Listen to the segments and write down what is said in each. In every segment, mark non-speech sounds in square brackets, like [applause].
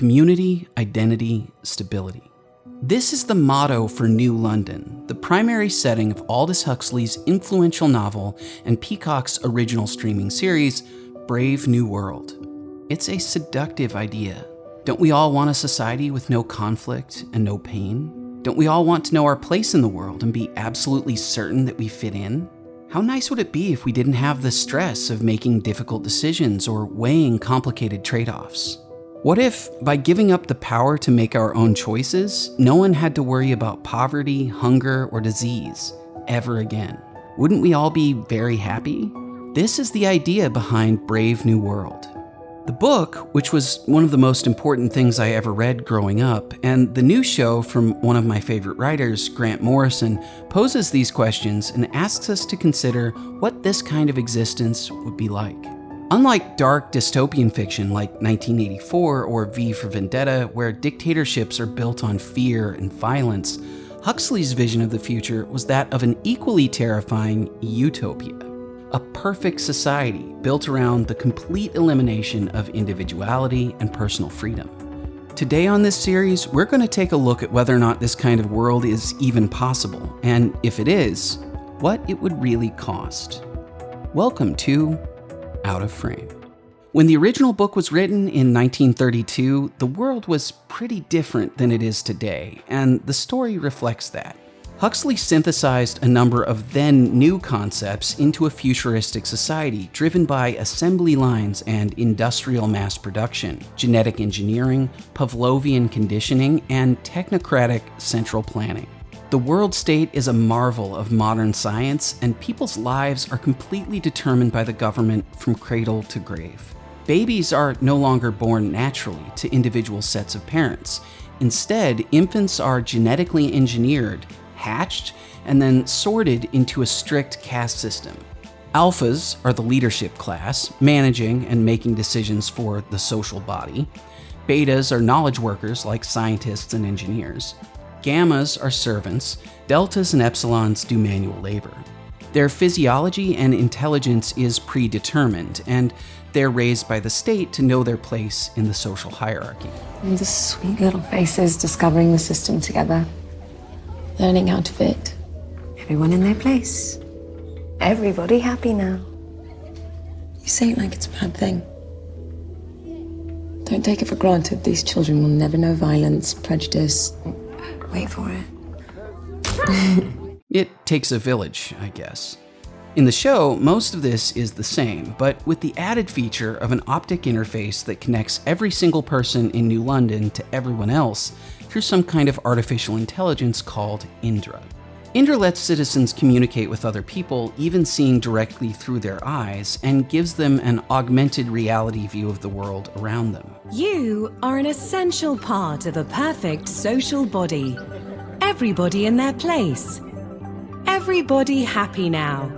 community, identity, stability. This is the motto for New London, the primary setting of Aldous Huxley's influential novel and Peacock's original streaming series, Brave New World. It's a seductive idea. Don't we all want a society with no conflict and no pain? Don't we all want to know our place in the world and be absolutely certain that we fit in? How nice would it be if we didn't have the stress of making difficult decisions or weighing complicated trade-offs? What if, by giving up the power to make our own choices, no one had to worry about poverty, hunger, or disease ever again? Wouldn't we all be very happy? This is the idea behind Brave New World. The book, which was one of the most important things I ever read growing up, and the new show from one of my favorite writers, Grant Morrison, poses these questions and asks us to consider what this kind of existence would be like. Unlike dark dystopian fiction like 1984 or V for Vendetta, where dictatorships are built on fear and violence, Huxley's vision of the future was that of an equally terrifying utopia. A perfect society built around the complete elimination of individuality and personal freedom. Today on this series, we're going to take a look at whether or not this kind of world is even possible, and if it is, what it would really cost. Welcome to out of frame. When the original book was written in 1932, the world was pretty different than it is today, and the story reflects that. Huxley synthesized a number of then new concepts into a futuristic society driven by assembly lines and industrial mass production, genetic engineering, Pavlovian conditioning, and technocratic central planning. The world state is a marvel of modern science, and people's lives are completely determined by the government from cradle to grave. Babies are no longer born naturally to individual sets of parents. Instead, infants are genetically engineered, hatched, and then sorted into a strict caste system. Alphas are the leadership class, managing and making decisions for the social body. Betas are knowledge workers like scientists and engineers. Gammas are servants, deltas and epsilons do manual labor. Their physiology and intelligence is predetermined, and they're raised by the state to know their place in the social hierarchy. And the sweet little faces discovering the system together, learning how to fit. Everyone in their place. Everybody happy now. You say it like it's a bad thing. Don't take it for granted these children will never know violence, prejudice, Wait for it. [laughs] it takes a village, I guess. In the show, most of this is the same, but with the added feature of an optic interface that connects every single person in New London to everyone else through some kind of artificial intelligence called Indra. Indra lets citizens communicate with other people, even seeing directly through their eyes, and gives them an augmented reality view of the world around them. You are an essential part of a perfect social body. Everybody in their place. Everybody happy now.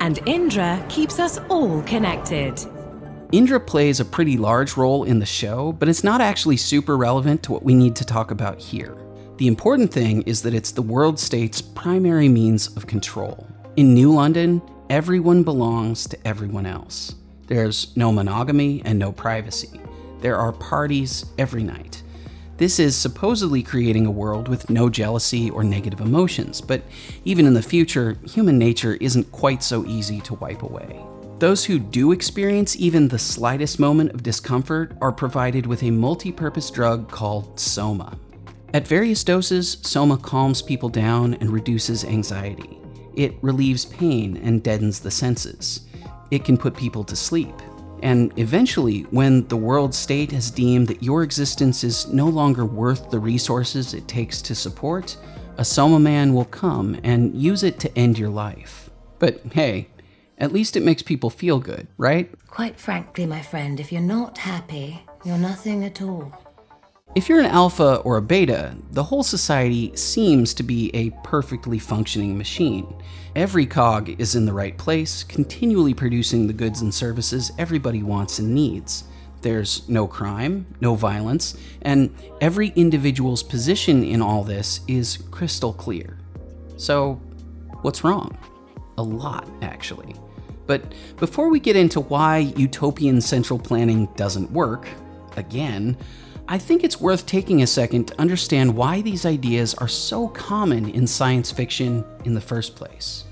And Indra keeps us all connected. Indra plays a pretty large role in the show, but it's not actually super relevant to what we need to talk about here. The important thing is that it's the world state's primary means of control. In New London, everyone belongs to everyone else. There's no monogamy and no privacy. There are parties every night. This is supposedly creating a world with no jealousy or negative emotions, but even in the future, human nature isn't quite so easy to wipe away. Those who do experience even the slightest moment of discomfort are provided with a multi-purpose drug called Soma. At various doses, Soma calms people down and reduces anxiety. It relieves pain and deadens the senses. It can put people to sleep. And eventually, when the world state has deemed that your existence is no longer worth the resources it takes to support, a Soma man will come and use it to end your life. But hey, at least it makes people feel good, right? Quite frankly, my friend, if you're not happy, you're nothing at all. If you're an alpha or a beta, the whole society seems to be a perfectly functioning machine. Every cog is in the right place, continually producing the goods and services everybody wants and needs. There's no crime, no violence, and every individual's position in all this is crystal clear. So, what's wrong? A lot, actually. But before we get into why utopian central planning doesn't work, again, I think it's worth taking a second to understand why these ideas are so common in science fiction in the first place.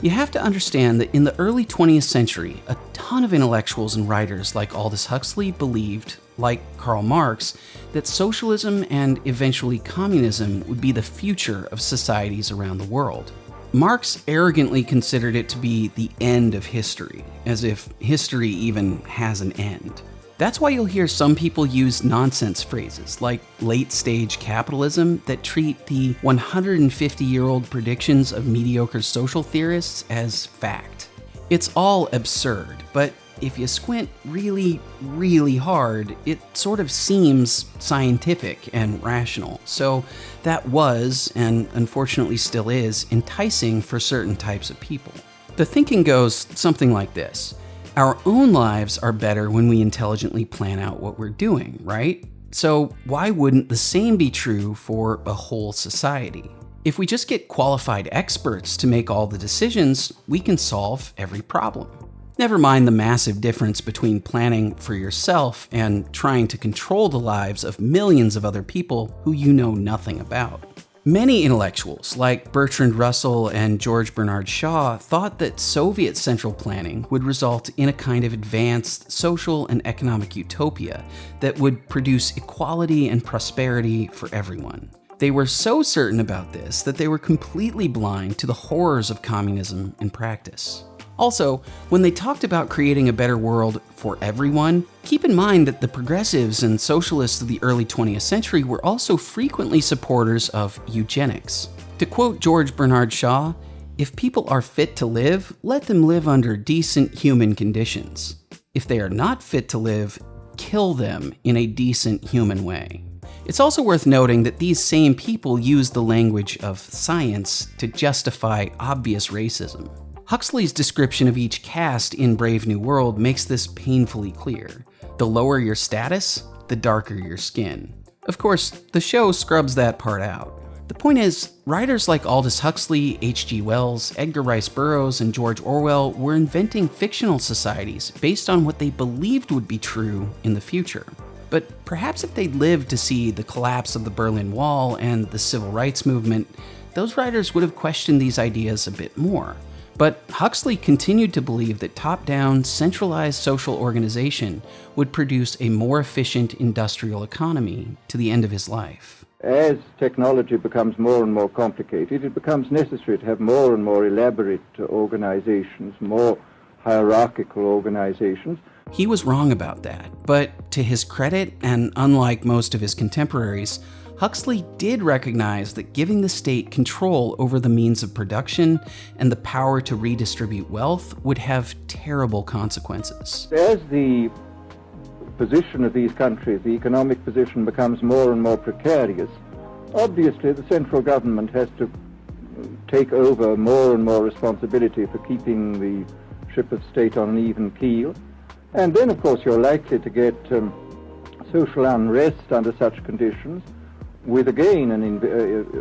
You have to understand that in the early 20th century, a ton of intellectuals and writers like Aldous Huxley believed, like Karl Marx, that socialism and eventually communism would be the future of societies around the world. Marx arrogantly considered it to be the end of history, as if history even has an end. That's why you'll hear some people use nonsense phrases like late stage capitalism that treat the 150 year old predictions of mediocre social theorists as fact. It's all absurd, but if you squint really, really hard, it sort of seems scientific and rational. So that was, and unfortunately still is, enticing for certain types of people. The thinking goes something like this our own lives are better when we intelligently plan out what we're doing, right? So why wouldn't the same be true for a whole society? If we just get qualified experts to make all the decisions, we can solve every problem. Never mind the massive difference between planning for yourself and trying to control the lives of millions of other people who you know nothing about. Many intellectuals, like Bertrand Russell and George Bernard Shaw, thought that Soviet central planning would result in a kind of advanced social and economic utopia that would produce equality and prosperity for everyone. They were so certain about this that they were completely blind to the horrors of communism in practice. Also, when they talked about creating a better world for everyone, keep in mind that the progressives and socialists of the early 20th century were also frequently supporters of eugenics. To quote George Bernard Shaw, if people are fit to live, let them live under decent human conditions. If they are not fit to live, kill them in a decent human way. It's also worth noting that these same people use the language of science to justify obvious racism. Huxley's description of each caste in Brave New World makes this painfully clear. The lower your status, the darker your skin. Of course, the show scrubs that part out. The point is, writers like Aldous Huxley, H.G. Wells, Edgar Rice Burroughs, and George Orwell were inventing fictional societies based on what they believed would be true in the future. But perhaps if they'd lived to see the collapse of the Berlin Wall and the civil rights movement, those writers would have questioned these ideas a bit more. But Huxley continued to believe that top down, centralized social organization would produce a more efficient industrial economy to the end of his life. As technology becomes more and more complicated, it becomes necessary to have more and more elaborate organizations, more hierarchical organizations. He was wrong about that, but to his credit, and unlike most of his contemporaries, Huxley did recognize that giving the state control over the means of production and the power to redistribute wealth would have terrible consequences. As the position of these countries, the economic position becomes more and more precarious, obviously the central government has to take over more and more responsibility for keeping the ship of state on an even keel. And then, of course, you're likely to get um, social unrest under such conditions with again an, in, uh,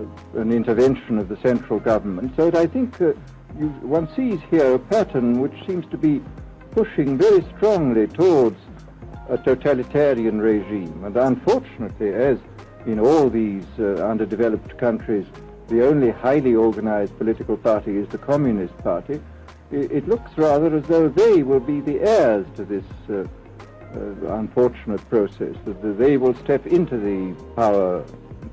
uh, an intervention of the central government. So I think uh, you, one sees here a pattern which seems to be pushing very strongly towards a totalitarian regime. And unfortunately, as in all these uh, underdeveloped countries, the only highly organized political party is the Communist Party, it, it looks rather as though they will be the heirs to this uh, uh, unfortunate process, that they will step into the power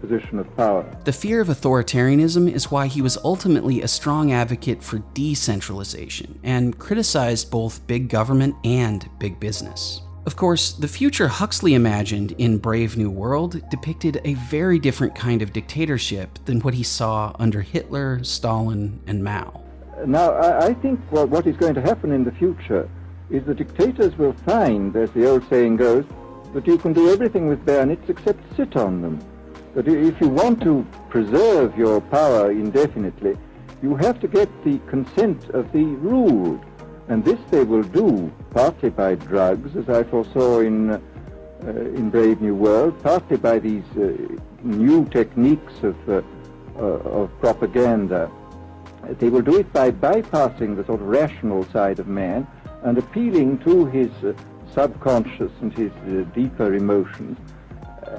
position of power. The fear of authoritarianism is why he was ultimately a strong advocate for decentralization and criticized both big government and big business. Of course, the future Huxley imagined in Brave New World depicted a very different kind of dictatorship than what he saw under Hitler, Stalin, and Mao. Now, I think what is going to happen in the future is the dictators will find, as the old saying goes, that you can do everything with bayonets except sit on them. That if you want to preserve your power indefinitely, you have to get the consent of the ruled. And this they will do partly by drugs, as I foresaw in, uh, in Brave New World, partly by these uh, new techniques of, uh, uh of propaganda. They will do it by bypassing the sort of rational side of man and appealing to his uh, subconscious and his uh, deeper emotions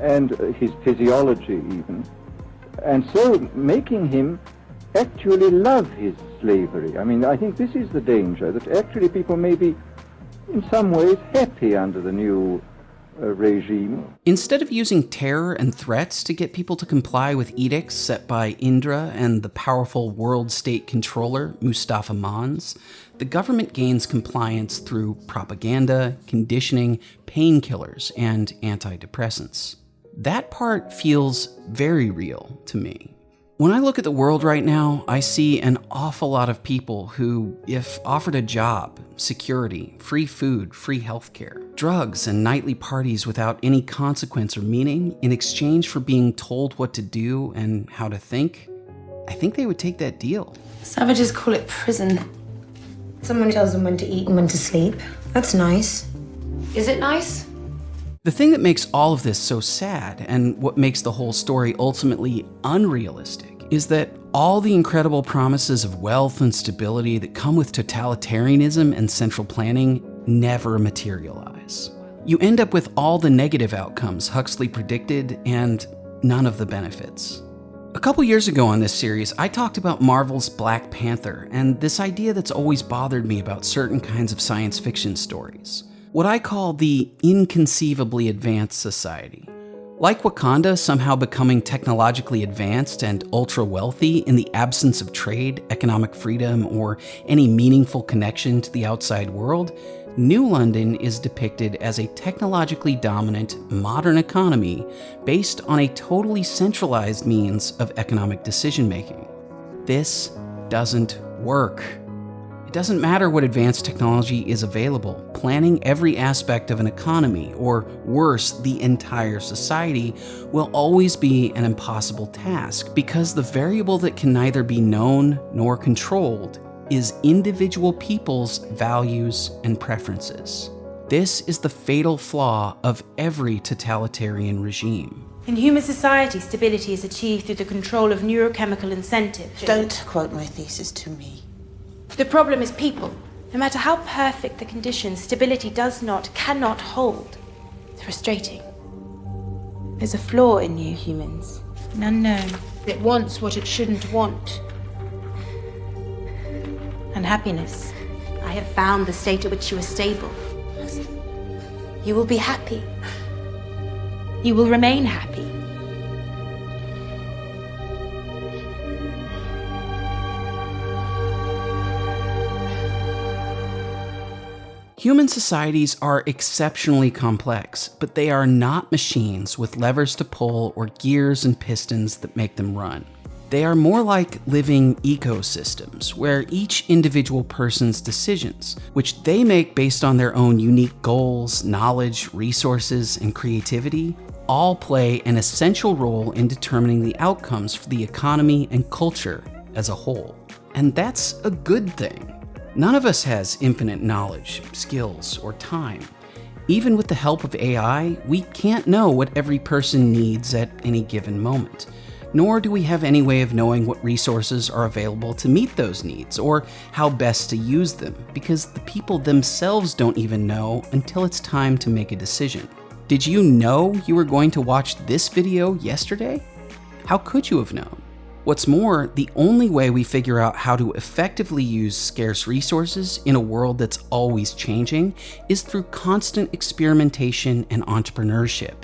and uh, his physiology even, and so making him actually love his slavery. I mean, I think this is the danger, that actually people may be in some ways happy under the new Uh, regime. Instead of using terror and threats to get people to comply with edicts set by Indra and the powerful world state controller Mustapha Mond, the government gains compliance through propaganda, conditioning, painkillers, and antidepressants. That part feels very real to me. When I look at the world right now, I see an awful lot of people who, if offered a job, security, free food, free healthcare, drugs, and nightly parties without any consequence or meaning in exchange for being told what to do and how to think, I think they would take that deal. Savages call it prison. Someone tells them when to eat and when to sleep. That's nice. Is it nice? The thing that makes all of this so sad, and what makes the whole story ultimately unrealistic, is that all the incredible promises of wealth and stability that come with totalitarianism and central planning never materialize. You end up with all the negative outcomes Huxley predicted and none of the benefits. A couple years ago on this series, I talked about Marvel's Black Panther and this idea that's always bothered me about certain kinds of science fiction stories what I call the inconceivably advanced society. Like Wakanda somehow becoming technologically advanced and ultra wealthy in the absence of trade, economic freedom, or any meaningful connection to the outside world, New London is depicted as a technologically dominant, modern economy based on a totally centralized means of economic decision making. This doesn't work. It doesn't matter what advanced technology is available, planning every aspect of an economy, or worse, the entire society, will always be an impossible task because the variable that can neither be known nor controlled is individual people's values and preferences. This is the fatal flaw of every totalitarian regime. In human society, stability is achieved through the control of neurochemical incentives. Don't quote my thesis to me. The problem is people. No matter how perfect the conditions, stability does not, cannot hold. It's frustrating. There's a flaw in you humans, an unknown. It wants what it shouldn't want. Unhappiness. I have found the state at which you are stable. You will be happy. You will remain happy. Human societies are exceptionally complex, but they are not machines with levers to pull or gears and pistons that make them run. They are more like living ecosystems, where each individual person's decisions, which they make based on their own unique goals, knowledge, resources, and creativity, all play an essential role in determining the outcomes for the economy and culture as a whole. And that's a good thing. None of us has infinite knowledge, skills, or time. Even with the help of AI, we can't know what every person needs at any given moment. Nor do we have any way of knowing what resources are available to meet those needs or how best to use them, because the people themselves don't even know until it's time to make a decision. Did you know you were going to watch this video yesterday? How could you have known? What's more, the only way we figure out how to effectively use scarce resources in a world that's always changing is through constant experimentation and entrepreneurship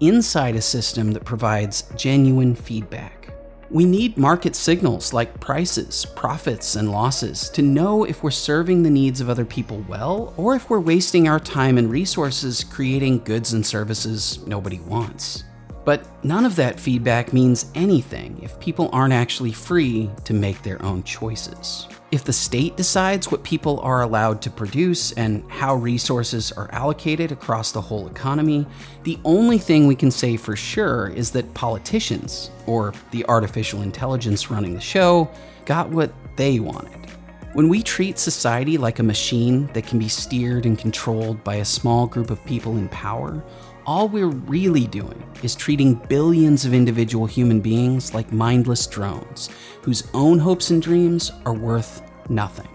inside a system that provides genuine feedback. We need market signals like prices, profits, and losses to know if we're serving the needs of other people well or if we're wasting our time and resources creating goods and services nobody wants. But none of that feedback means anything if people aren't actually free to make their own choices. If the state decides what people are allowed to produce and how resources are allocated across the whole economy, the only thing we can say for sure is that politicians, or the artificial intelligence running the show, got what they wanted. When we treat society like a machine that can be steered and controlled by a small group of people in power, all we're really doing is treating billions of individual human beings like mindless drones, whose own hopes and dreams are worth nothing.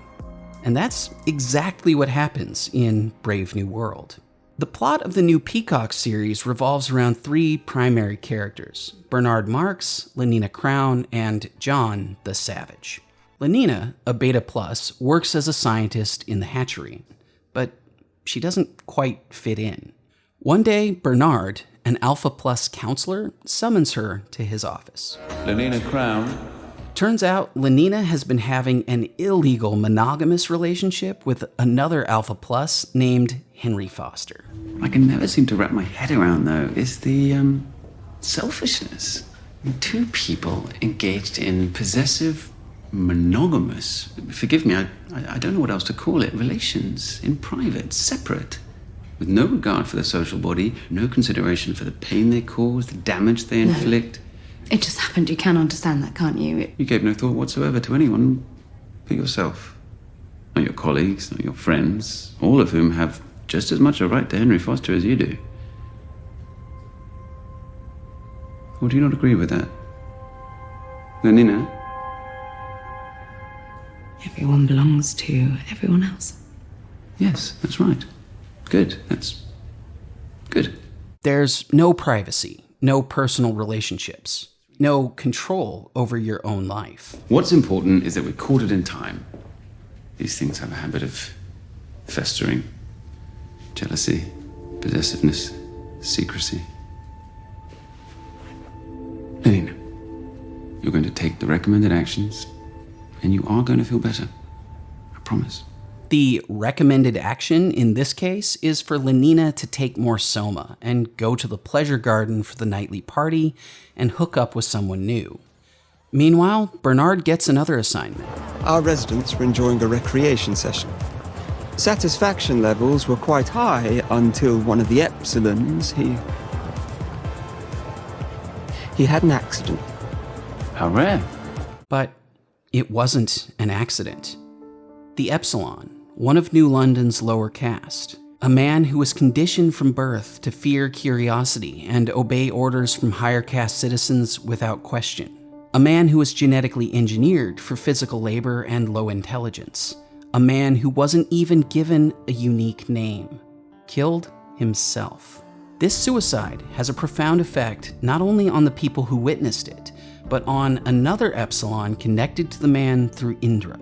And that's exactly what happens in Brave New World. The plot of the new Peacock series revolves around three primary characters Bernard Marx, Lenina Crown, and John the Savage. Lenina, a Beta Plus, works as a scientist in the hatchery, but she doesn't quite fit in. One day, Bernard, an Alpha Plus counselor, summons her to his office. Lenina Crown. Turns out Lenina has been having an illegal monogamous relationship with another Alpha Plus named Henry Foster. I can never seem to wrap my head around, though, is the um, selfishness. Two people engaged in possessive, monogamous, forgive me, I, I, I don't know what else to call it, relations in private, separate, with no regard for the social body, no consideration for the pain they cause, the damage they inflict. It just happened. You can understand that, can't you? It- You gave no thought whatsoever to anyone but yourself. Not your colleagues, not your friends, all of whom have just as much a right to Henry Foster as you do. Or do you not agree with that? Lenina? everyone belongs to everyone else. Yes, that's right. Good. That's good. There's no privacy, no personal relationships, no control over your own life. What's important is that we caught it in time. These things have a habit of festering jealousy, possessiveness, secrecy. Lenina, you're going to take the recommended actions, and you are going to feel better. I promise. The recommended action in this case is for Lenina to take more Soma and go to the pleasure garden for the nightly party and hook up with someone new. Meanwhile, Bernard gets another assignment. Our residents were enjoying a recreation session. Satisfaction levels were quite high until one of the Epsilons, he. He had an accident. How rare. But it wasn't an accident. The Epsilon, one of New London's lower caste, a man who was conditioned from birth to fear curiosity and obey orders from higher caste citizens without question. A man who was genetically engineered for physical labor and low intelligence. A man who wasn't even given a unique name. Killed himself. This suicide has a profound effect not only on the people who witnessed it, but on another Epsilon connected to the man through Indra.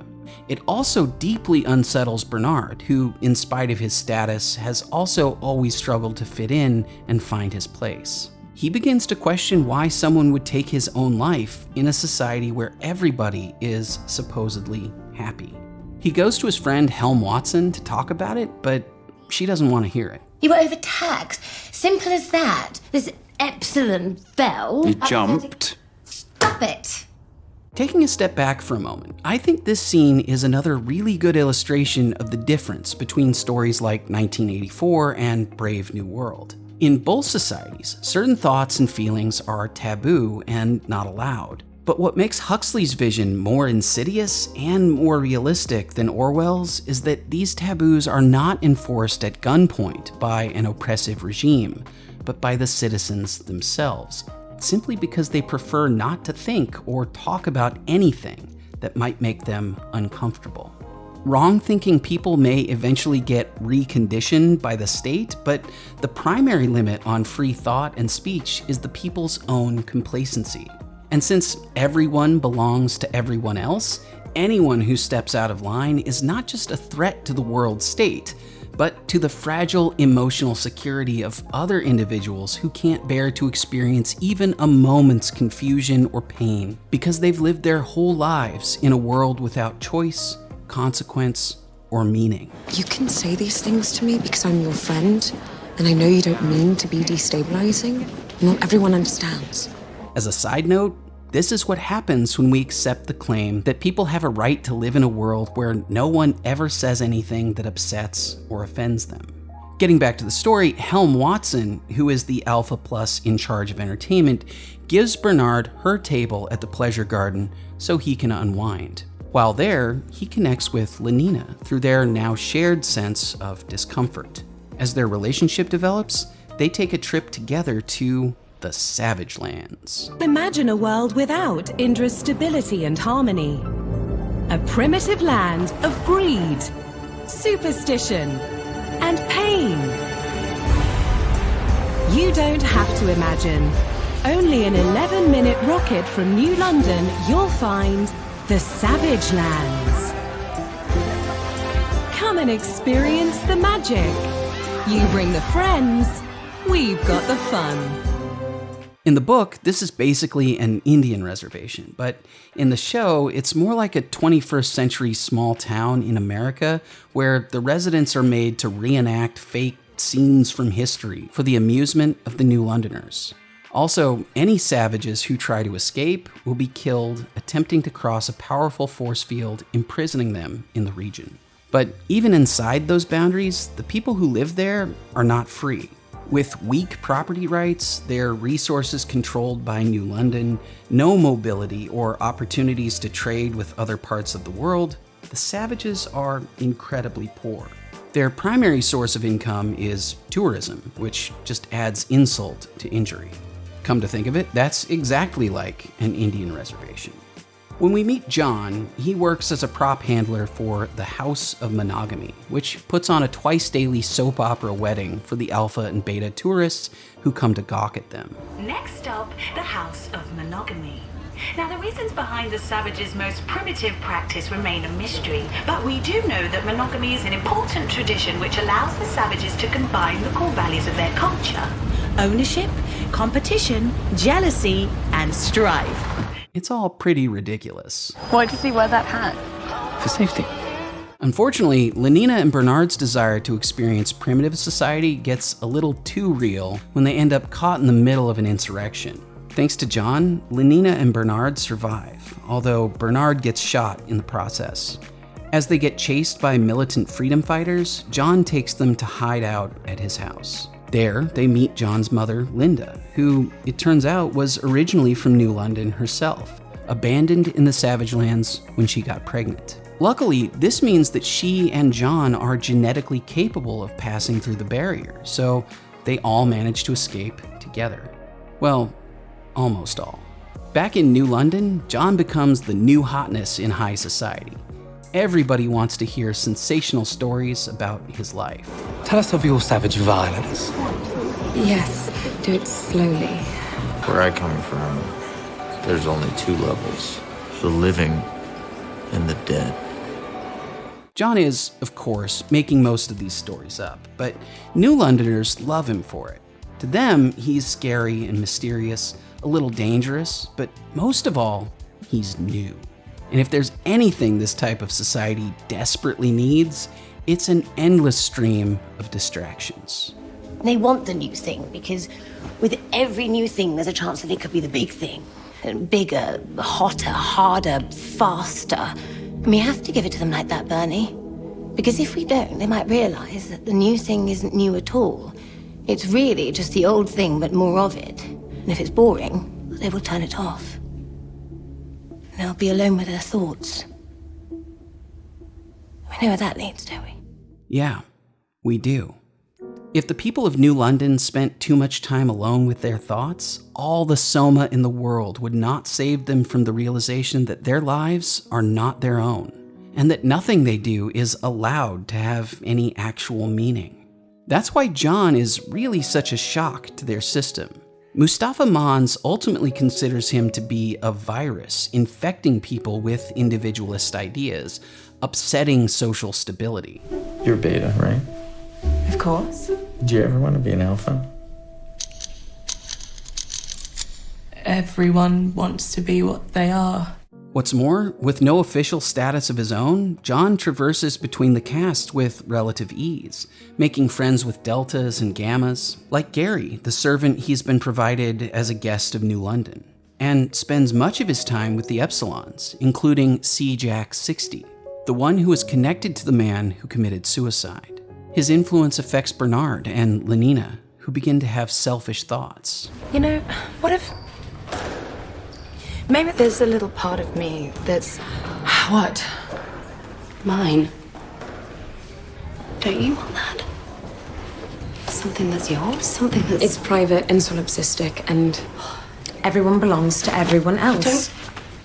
It also deeply unsettles Bernard, who, in spite of his status, has also always struggled to fit in and find his place. He begins to question why someone would take his own life in a society where everybody is supposedly happy. He goes to his friend Helm Watson to talk about it, but she doesn't want to hear it. You were overtaxed. Simple as that. This epsilon fell. He jumped. Stop it. Taking a step back for a moment, I think this scene is another really good illustration of the difference between stories like 1984 and Brave New World. In both societies, certain thoughts and feelings are taboo and not allowed. But what makes Huxley's vision more insidious and more realistic than Orwell's is that these taboos are not enforced at gunpoint by an oppressive regime, but by the citizens themselves, simply because they prefer not to think or talk about anything that might make them uncomfortable. Wrong thinking people may eventually get reconditioned by the state, but the primary limit on free thought and speech is the people's own complacency. And since everyone belongs to everyone else, anyone who steps out of line is not just a threat to the world state, but to the fragile emotional security of other individuals who can't bear to experience even a moment's confusion or pain because they've lived their whole lives in a world without choice, consequence, or meaning. You can say these things to me because I'm your friend, and I know you don't mean to be destabilizing. Not everyone understands. As a side note, this is what happens when we accept the claim that people have a right to live in a world where no one ever says anything that upsets or offends them. Getting back to the story, Helm Watson, who is the Alpha Plus in charge of entertainment, gives Bernard her table at the pleasure garden so he can unwind. While there, he connects with Lenina through their now shared sense of discomfort. As their relationship develops, they take a trip together to the Savage Lands. Imagine a world without Indra's stability and harmony. A primitive land of greed, superstition, and pain. You don't have to imagine. Only an 11 minute rocket from New London, you'll find the Savage Lands. Come and experience the magic. You bring the friends, we've got the fun. In the book, this is basically an Indian reservation, but in the show, it's more like a 21st century small town in America where the residents are made to reenact fake scenes from history for the amusement of the New Londoners. Also, any savages who try to escape will be killed attempting to cross a powerful force field imprisoning them in the region. But even inside those boundaries, the people who live there are not free. With weak property rights, their resources controlled by New London, no mobility or opportunities to trade with other parts of the world, the savages are incredibly poor. Their primary source of income is tourism, which just adds insult to injury. Come to think of it, that's exactly like an Indian reservation. When we meet John, he works as a prop handler for the House of Monogamy, which puts on a twice daily soap opera wedding for the alpha and beta tourists who come to gawk at them. Next up, the House of Monogamy. Now, the reasons behind the savages' most primitive practice remain a mystery, but we do know that monogamy is an important tradition which allows the savages to combine the core values of their culture ownership, competition, jealousy, and strife. It's all pretty ridiculous. Why does he wear that hat? For safety. Unfortunately, Lenina and Bernard's desire to experience primitive society gets a little too real when they end up caught in the middle of an insurrection. Thanks to John, Lenina and Bernard survive, although Bernard gets shot in the process. As they get chased by militant freedom fighters, John takes them to hide out at his house. There, they meet John's mother, Linda, who, it turns out, was originally from New London herself, abandoned in the Savage Lands when she got pregnant. Luckily, this means that she and John are genetically capable of passing through the barrier, so they all manage to escape together. Well, almost all. Back in New London, John becomes the new hotness in high society. Everybody wants to hear sensational stories about his life. Tell us of your savage violence. Yes, do it slowly. Where I come from, there's only two levels the living and the dead. John is, of course, making most of these stories up, but New Londoners love him for it. To them, he's scary and mysterious, a little dangerous, but most of all, he's new. And if there's anything this type of society desperately needs, it's an endless stream of distractions. They want the new thing because with every new thing, there's a chance that it could be the big thing. Bigger, hotter, harder, faster. And we have to give it to them like that, Bernie. Because if we don't, they might realize that the new thing isn't new at all. It's really just the old thing, but more of it. And if it's boring, they will turn it off. And they'll be alone with their thoughts. We know where that leads, don't we? Yeah, we do. If the people of New London spent too much time alone with their thoughts, all the soma in the world would not save them from the realization that their lives are not their own, and that nothing they do is allowed to have any actual meaning. That's why John is really such a shock to their system. Mustapha Mond ultimately considers him to be a virus infecting people with individualist ideas, upsetting social stability. You're beta, right? Of course. Do you ever want to be an alpha? Everyone wants to be what they are. What's more, with no official status of his own, John traverses between the caste with relative ease, making friends with deltas and gammas, like Gary, the servant he's been provided as a guest of New London, and spends much of his time with the epsilons, including C. Jack 60, the one who is connected to the man who committed suicide. His influence affects Bernard and Lenina, who begin to have selfish thoughts. You know, what if. Maybe there's a little part of me that's. What? Mine. Don't you want that? Something that's yours? Something that's. It's private and solipsistic, and everyone belongs to everyone else.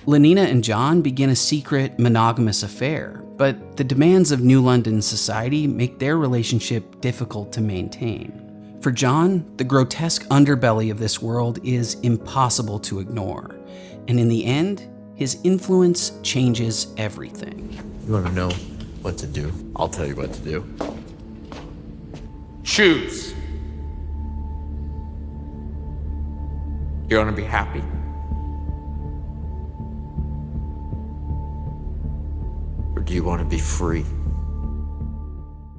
Lenina and John begin a secret, monogamous affair, but the demands of New London society make their relationship difficult to maintain. For John, the grotesque underbelly of this world is impossible to ignore. And in the end, his influence changes everything. You want to know what to do? I'll tell you what to do. Choose. You want to be happy? Or do you want to be free?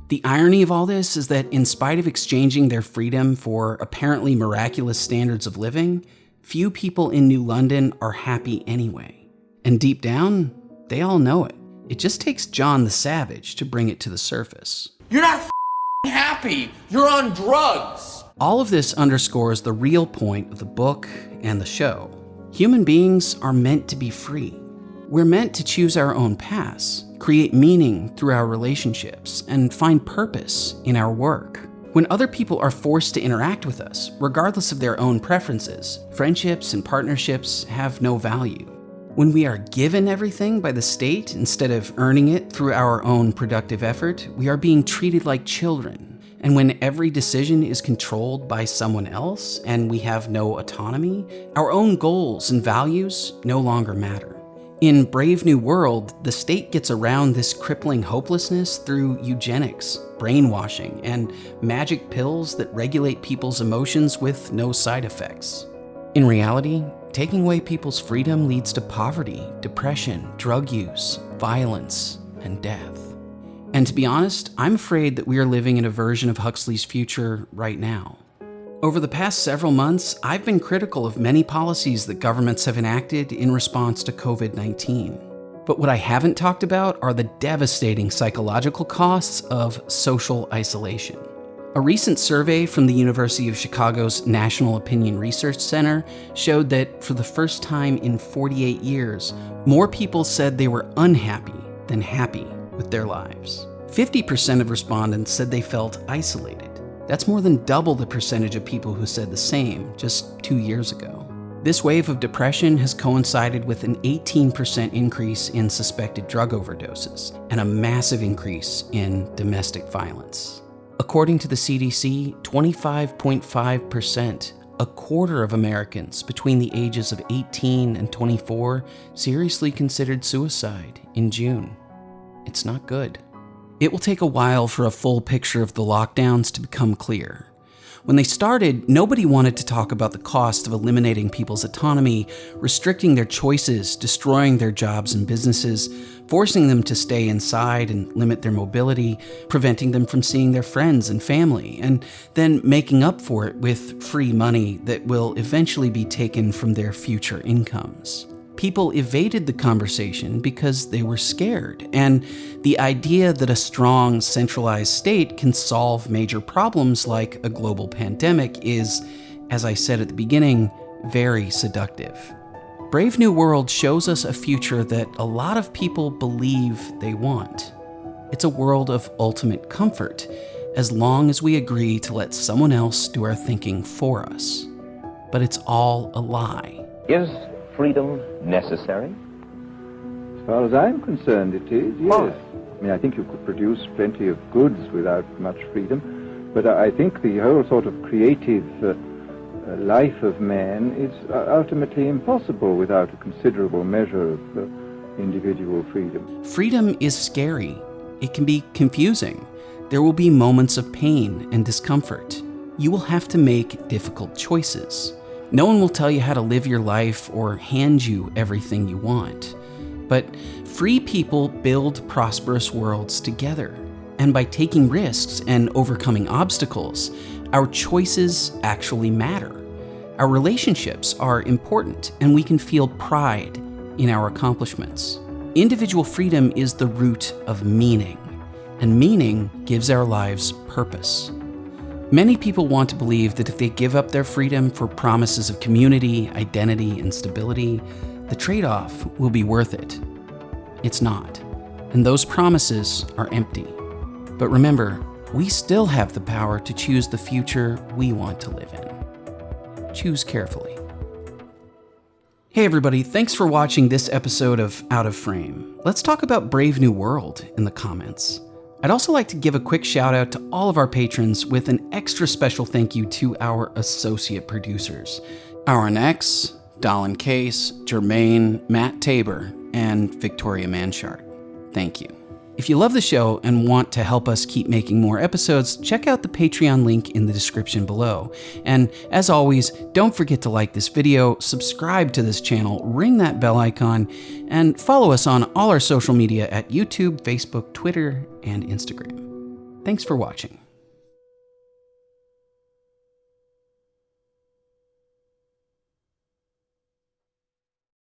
The irony of all this is that in spite of exchanging their freedom for apparently miraculous standards of living, few people in New London are happy anyway. And deep down, they all know it. It just takes John the Savage to bring it to the surface. You're not happy. You're on drugs. All of this underscores the real point of the book and the show. Human beings are meant to be free. We're meant to choose our own paths, create meaning through our relationships, and find purpose in our work. When other people are forced to interact with us, regardless of their own preferences, friendships and partnerships have no value. When we are given everything by the state instead of earning it through our own productive effort, we are being treated like children. And when every decision is controlled by someone else and we have no autonomy, our own goals and values no longer matter. In Brave New World, the state gets around this crippling hopelessness through eugenics, brainwashing, and magic pills that regulate people's emotions with no side effects. In reality, taking away people's freedom leads to poverty, depression, drug use, violence, and death. And to be honest, I'm afraid that we are living in a version of Huxley's future right now. Over the past several months, I've been critical of many policies that governments have enacted in response to COVID 19. But what I haven't talked about are the devastating psychological costs of social isolation. A recent survey from the University of Chicago's National Opinion Research Center showed that for the first time in 48 years, more people said they were unhappy than happy with their lives. 50% of respondents said they felt isolated. That's more than double the percentage of people who said the same just two years ago. This wave of depression has coincided with an 18% increase in suspected drug overdoses and a massive increase in domestic violence. According to the CDC, 25.5%, a quarter of Americans between the ages of 18 and 24, seriously considered suicide in June. It's not good. It will take a while for a full picture of the lockdowns to become clear. When they started, nobody wanted to talk about the cost of eliminating people's autonomy, restricting their choices, destroying their jobs and businesses, forcing them to stay inside and limit their mobility, preventing them from seeing their friends and family, and then making up for it with free money that will eventually be taken from their future incomes people evaded the conversation because they were scared, and the idea that a strong, centralized state can solve major problems like a global pandemic is, as I said at the beginning, very seductive. Brave New World shows us a future that a lot of people believe they want. It's a world of ultimate comfort, as long as we agree to let someone else do our thinking for us. But it's all a lie. Is freedom necessary? As far as I'm concerned, it is, yes. I mean, I think you could produce plenty of goods without much freedom, but I think the whole sort of creative uh, uh, life of man is uh, ultimately impossible without a considerable measure of uh, individual freedom. Freedom is scary. It can be confusing. There will be moments of pain and discomfort. You will have to make difficult choices. No one will tell you how to live your life or hand you everything you want. But free people build prosperous worlds together. And by taking risks and overcoming obstacles, our choices actually matter. Our relationships are important, and we can feel pride in our accomplishments. Individual freedom is the root of meaning, and meaning gives our lives purpose. Many people want to believe that if they give up their freedom for promises of community, identity, and stability, the trade off will be worth it. It's not. And those promises are empty. But remember, we still have the power to choose the future we want to live in. Choose carefully. Hey everybody, thanks for watching this episode of Out of Frame. Let's talk about Brave New World in the comments. I'd also like to give a quick shout out to all of our patrons with an extra special thank you to our associate producers Aaron X, Dallin Case, Jermaine, Matt Tabor, and Victoria Manchart. Thank you. If you love the show and want to help us keep making more episodes, check out the Patreon link in the description below. And as always, don't forget to like this video, subscribe to this channel, ring that bell icon, and follow us on all our social media at YouTube, Facebook, Twitter, and Instagram. Thanks for watching.